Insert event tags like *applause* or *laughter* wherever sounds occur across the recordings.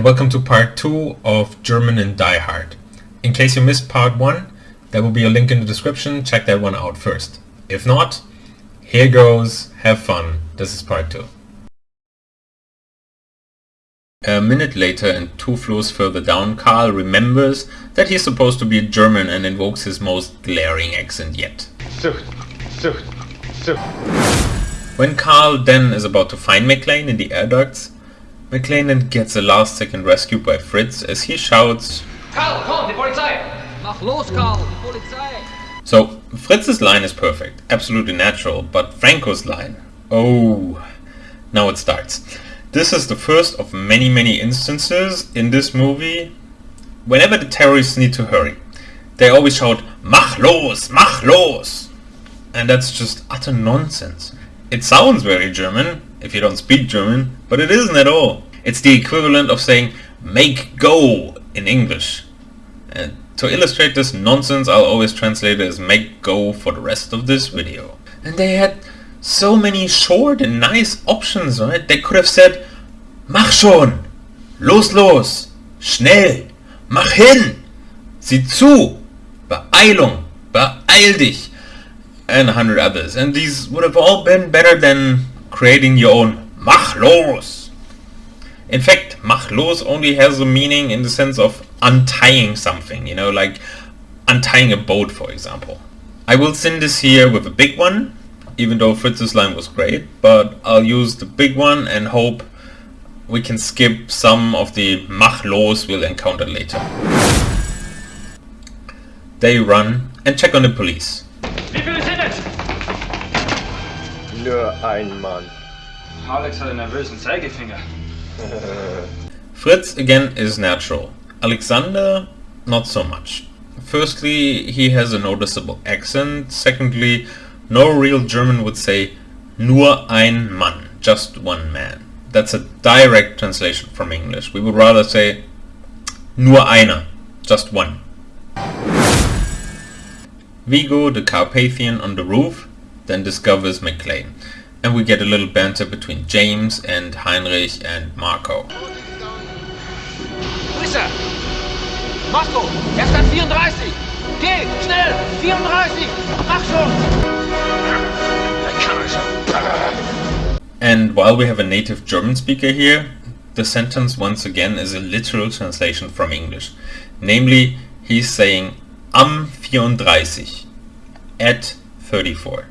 and welcome to part 2 of German and Die Hard. In case you missed part 1, there will be a link in the description, check that one out first. If not, here goes, have fun, this is part 2. A minute later and two floors further down, Karl remembers that he's supposed to be a German and invokes his most glaring accent yet. Sucht, Sucht, Sucht. When Karl then is about to find McClane in the air ducts, McClane then gets a last second rescue by Fritz as he shouts Karl, komm, die Polizei! Mach los, Karl, die Polizei! So Fritz's line is perfect, absolutely natural, but Franco's line, oh, now it starts. This is the first of many many instances in this movie whenever the terrorists need to hurry. They always shout Mach los, mach los! And that's just utter nonsense. It sounds very German, if you don't speak German, but it isn't at all. It's the equivalent of saying make go in English. And to illustrate this nonsense, I'll always translate it as make go for the rest of this video. And they had so many short and nice options, right? They could have said, Mach schon! Los, los! Schnell! Mach hin! Sieh zu! Beeilung! Beeil dich! And a hundred others. And these would have all been better than creating your own machlos. In fact, machlos only has a meaning in the sense of untying something, you know, like untying a boat, for example. I will send this here with a big one, even though Fritz's line was great, but I'll use the big one and hope we can skip some of the machlos we'll encounter later. They run and check on the police. Nur ein Mann. Alex hat einen nervösen Zeigefinger. *laughs* Fritz again is natural. Alexander, not so much. Firstly, he has a noticeable accent. Secondly, no real German would say nur ein Mann, just one man. That's a direct translation from English. We would rather say nur einer, just one. Vigo, the Carpathian on the roof, then discovers McClane. And we get a little banter between James and Heinrich and Marco. Er? Marco, er ist an 34! Geh, schnell! 34! Mach schon! And while we have a native German speaker here, the sentence once again is a literal translation from English. Namely, he's saying am 34, at 34.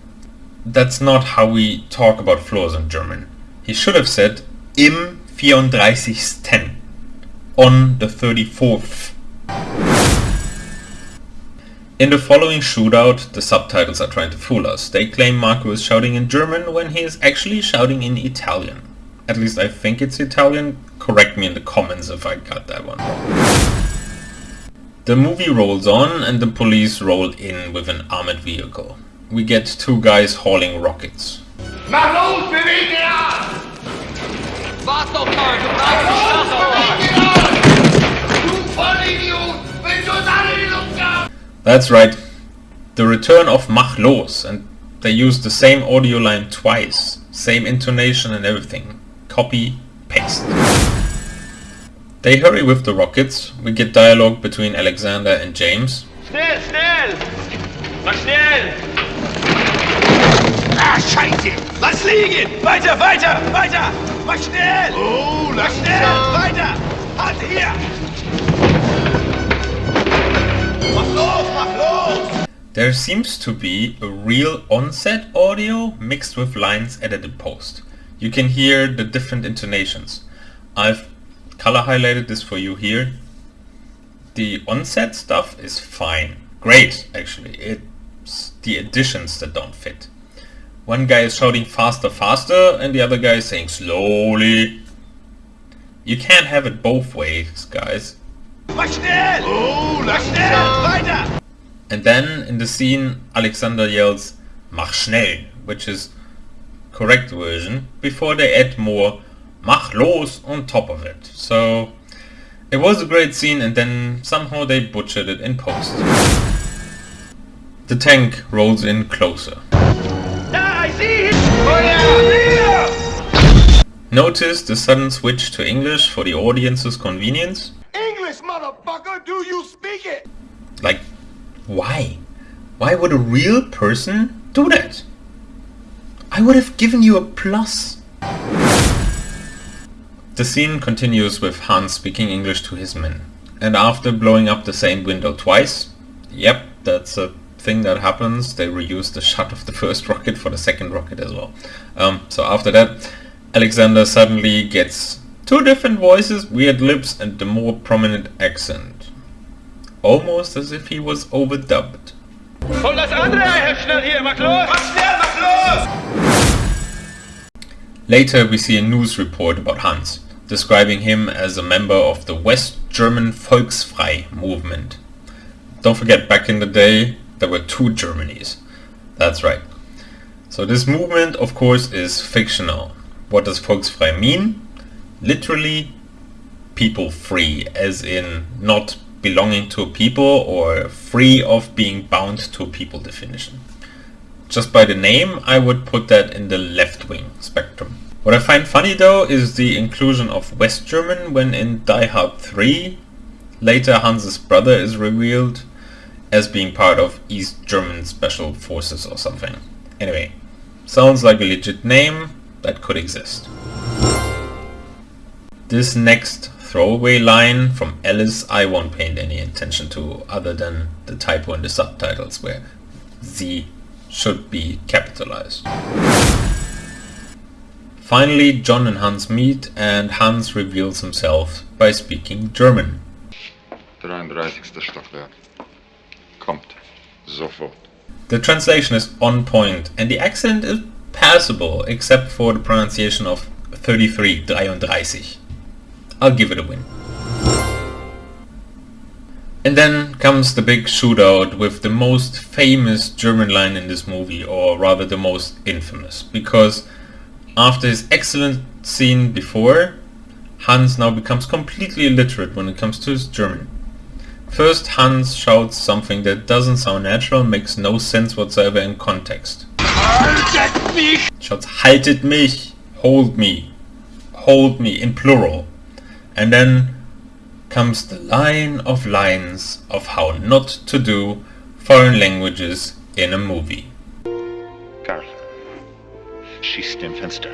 That's not how we talk about floors in German. He should have said im 34. on the 34th. In the following shootout, the subtitles are trying to fool us. They claim Marco is shouting in German when he is actually shouting in Italian. At least I think it's Italian. Correct me in the comments if I got that one wrong. The movie rolls on and the police roll in with an armored vehicle. We get two guys hauling rockets. Mach los, beweg den Arm! Wart doch mal, du bleibst Beweg den Arm! Du er Vollidiot! Willst du uns alle in die Luft jagen? That's right, the return of Mach los, and they use the same audio line twice, same intonation and everything. Copy, paste. They hurry with the rockets, we get dialogue between Alexander and James. Schnell, schnell! Mach schnell! Ah, scheiße! Lass liegen! Weiter, weiter, weiter! Mach schnell! Oh, Mach schnell! Weiter! Halt hier! Mach los, mach los! There seems to be a real onset audio mixed with lines edited post. You can hear the different intonations. I've color highlighted this for you here. The onset stuff is fine. Great, actually. It's the additions that don't fit. One guy is shouting faster, faster, and the other guy is saying slowly. You can't have it both ways, guys. Mach schnell! Oh, Mach schnell! Weiter! And then in the scene, Alexander yells, Mach schnell, which is correct version, before they add more Mach los on top of it. So it was a great scene and then somehow they butchered it in post. The tank rolls in closer. Sehe ihn! Feuer! Hier! Notice the sudden switch to English for the audience's convenience? English, motherfucker, do you speak it? Like, why? Why would a real person do that? I would have given you a plus. The scene continues with Hans speaking English to his men. And after blowing up the same window twice, yep, that's a thing that happens, they reuse the shot of the *laughs* first rocket for the second rocket as well. Um, so after that, Alexander suddenly gets two different voices, weird lips and the more prominent accent. Almost as if he was overdubbed. Und das andere, Herr Schnell hier, mach los! Mach schnell, mach los! Later we see a news report about Hans, describing him as a member of the West German Volksfrei movement. Don't forget, back in the day, there were two Germanys. That's right. So this movement, of course, is fictional. What does Volksfrei mean? Literally, people free, as in not belonging to a people or free of being bound to a people definition. Just by the name, I would put that in the left-wing spectrum. What I find funny though is the inclusion of West German when in Die Hard 3, later Hans's brother is revealed as being part of East German Special Forces or something. Anyway, sounds like a legit name, that could exist. This next throwaway line from Alice I won't pay any attention to other than the typo in the subtitles where Z should be capitalized. Finally, John and Hans meet and Hans reveals himself by speaking German. 33. Stockwerk. Kommt. Sofort. The translation is on point and the accent is passable except for the pronunciation of 33, 33. I'll give it a win. And then comes the big shootout with the most famous German line in this movie, or rather the most infamous, because after his excellent scene before, Hans now becomes completely illiterate when it comes to his German. First, Hans shouts something that doesn't sound natural, makes no sense whatsoever in context. Shouts, haltet mich, hold me, hold me in plural. And then comes the line of lines of how not to do foreign languages in a movie. Karl. Schießt dem Fenster.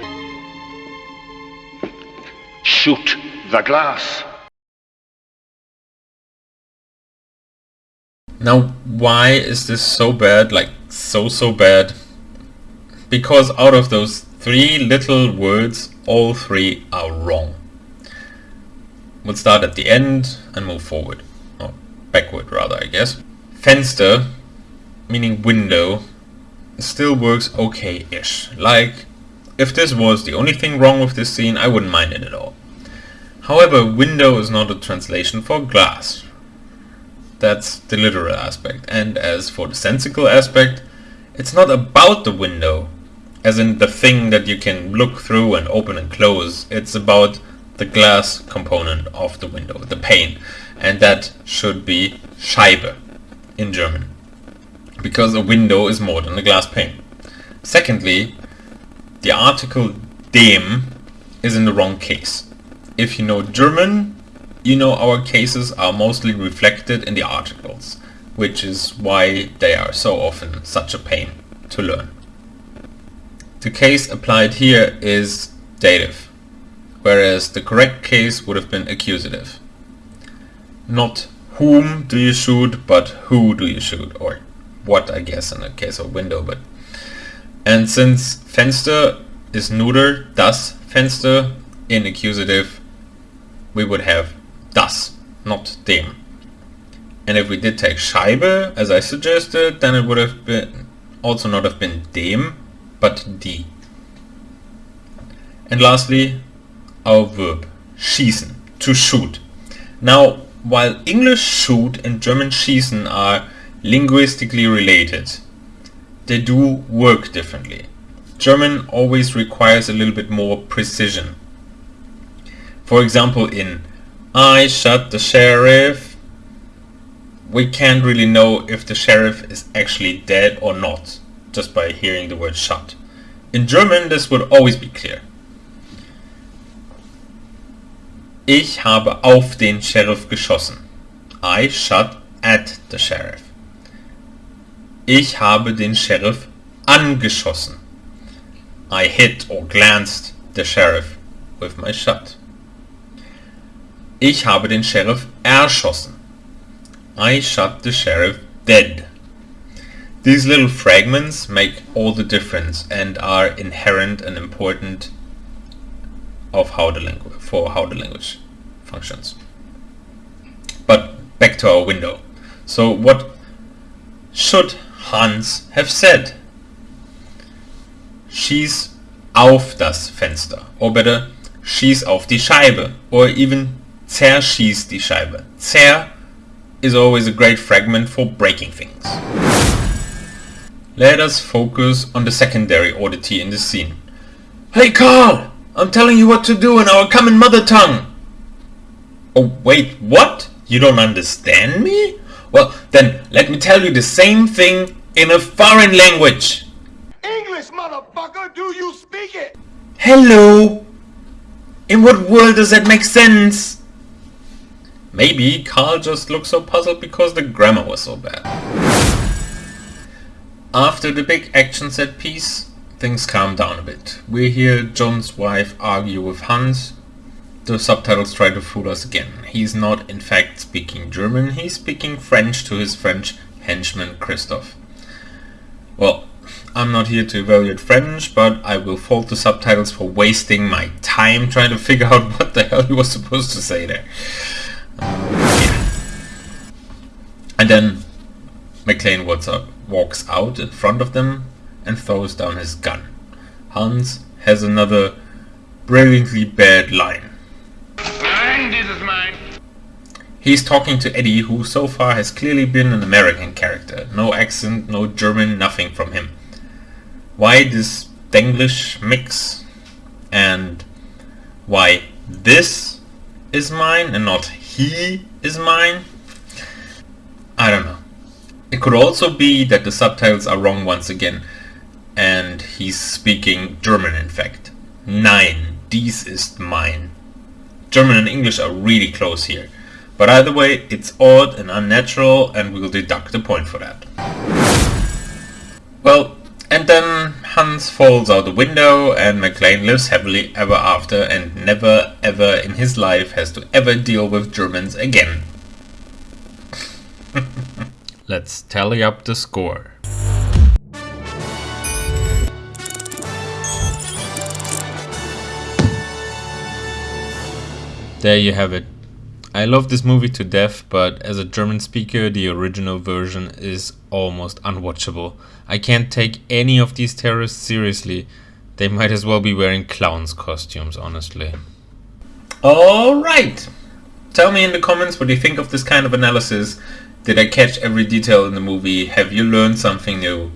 Shoot the glass. Now, why is this so bad, like so so bad? Because out of those three little words, all three are wrong. We'll start at the end and move forward. Or backward rather, I guess. Fenster, meaning window, still works okay-ish. Like, if this was the only thing wrong with this scene, I wouldn't mind it at all. However, window is not a translation for glass. That's the literal aspect. And as for the sensical aspect, it's not about the window, as in the thing that you can look through and open and close. It's about the glass component of the window, the pane. And that should be Scheibe in German. Because a window is more than a glass pane. Secondly, the article dem is in the wrong case. If you know German, you know our cases are mostly reflected in the articles, which is why they are so often such a pain to learn. The case applied here is dative, whereas the correct case would have been accusative. Not whom do you shoot, but who do you shoot, or what I guess in the case of window, but and since Fenster is neuter, das Fenster in accusative, we would have das, not dem. And if we did take Scheibe, as I suggested, then it would have been also not have been dem, but die. And lastly, our verb, schießen, to shoot. Now, while English shoot and German schießen are linguistically related, they do work differently. German always requires a little bit more precision. For example, in I shot the sheriff, we can't really know if the sheriff is actually dead or not, just by hearing the word shot. In German, this would always be clear. Ich habe auf den Sheriff geschossen. I shot at the sheriff. Ich habe den Sheriff angeschossen. I hit or glanced the sheriff with my shot. Ich habe den Sheriff erschossen. I shot the sheriff dead. These little fragments make all the difference and are inherent and important of how the language for how the language functions. But back to our window. So what should Hans have said? Schieß auf das Fenster. Or better, schieß auf die Scheibe. Or even zerschieß die Scheibe. Zer is always a great fragment for breaking things. Let us focus on the secondary oddity in the scene. Hey Karl! I'm telling you what to do in our common mother tongue! Oh wait, what? You don't understand me? Well, then let me tell you the same thing in a foreign language. English, motherfucker! Do you speak it? Hello? In what world does that make sense? Maybe Karl just looked so puzzled because the grammar was so bad. After the big action set piece, things calm down a bit. We hear John's wife argue with Hans. The subtitles try to fool us again. He's not in fact speaking German, he's speaking French to his French henchman Christoph. Well, I'm not here to evaluate French, but I will fault the subtitles for wasting my time trying to figure out *laughs* what the hell he was supposed to say there. And then McClane walks out, walks out in front of them and throws down his gun. Hans has another brilliantly bad line. Nein, dieses mein. He's talking to Eddie, who so far has clearly been an American character. No accent, no German, nothing from him. Why this Denglish mix? And why this is mine and not he is mine? I don't know. It could also be that the subtitles are wrong once again and he's speaking German in fact. Nein, dies ist mein. German and English are really close here. But either way, it's odd and unnatural and we'll deduct a point for that. Well, and then Hans falls out the window and McClane lives happily ever after and never ever in his life has to ever deal with Germans again. *laughs* Let's tally up the score. There you have it. I love this movie to death, but as a German speaker, the original version is almost unwatchable. I can't take any of these terrorists seriously. They might as well be wearing clowns costumes, honestly. Alright! Tell me in the comments what you think of this kind of analysis. Did I catch every detail in the movie? Have you learned something new?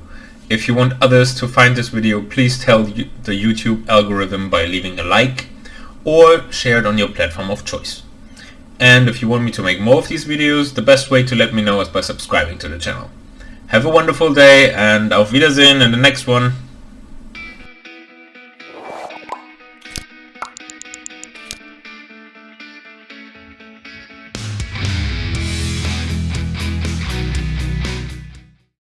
If you want others to find this video, please tell the YouTube algorithm by leaving a like or share it on your platform of choice. And if you want me to make more of these videos, the best way to let me know is by subscribing to the channel. Have a wonderful day and auf Wiedersehen in the next one.